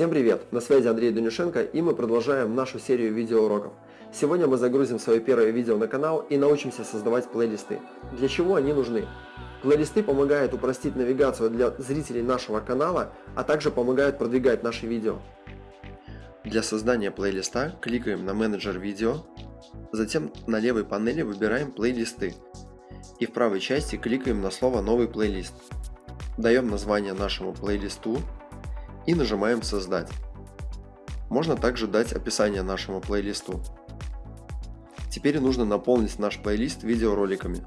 Всем привет! На связи Андрей Данюшенко и мы продолжаем нашу серию видеоуроков. Сегодня мы загрузим свое первое видео на канал и научимся создавать плейлисты. Для чего они нужны? Плейлисты помогают упростить навигацию для зрителей нашего канала, а также помогают продвигать наши видео. Для создания плейлиста кликаем на менеджер видео, затем на левой панели выбираем плейлисты и в правой части кликаем на слово новый плейлист. Даем название нашему плейлисту и нажимаем создать. Можно также дать описание нашему плейлисту. Теперь нужно наполнить наш плейлист видеороликами.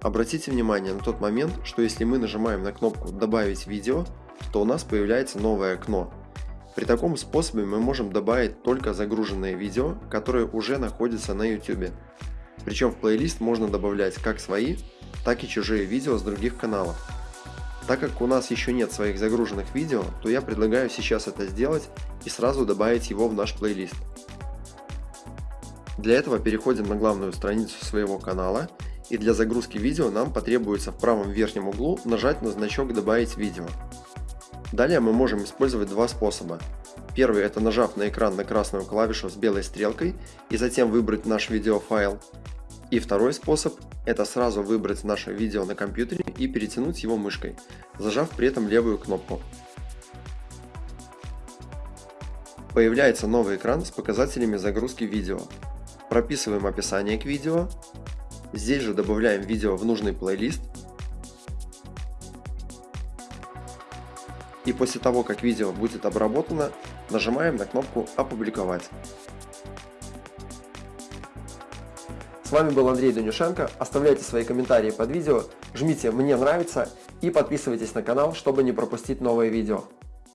Обратите внимание на тот момент, что если мы нажимаем на кнопку «Добавить видео», то у нас появляется новое окно. При таком способе мы можем добавить только загруженные видео, которые уже находятся на YouTube. Причем в плейлист можно добавлять как свои, так и чужие видео с других каналов. Так как у нас еще нет своих загруженных видео, то я предлагаю сейчас это сделать и сразу добавить его в наш плейлист. Для этого переходим на главную страницу своего канала и для загрузки видео нам потребуется в правом верхнем углу нажать на значок «Добавить видео». Далее мы можем использовать два способа. Первый это нажав на экран на красную клавишу с белой стрелкой и затем выбрать наш видеофайл. И второй способ – это сразу выбрать наше видео на компьютере и перетянуть его мышкой, зажав при этом левую кнопку. Появляется новый экран с показателями загрузки видео. Прописываем описание к видео. Здесь же добавляем видео в нужный плейлист. И после того, как видео будет обработано, нажимаем на кнопку «Опубликовать». С вами был Андрей Данюшенко. Оставляйте свои комментарии под видео, жмите «Мне нравится» и подписывайтесь на канал, чтобы не пропустить новые видео.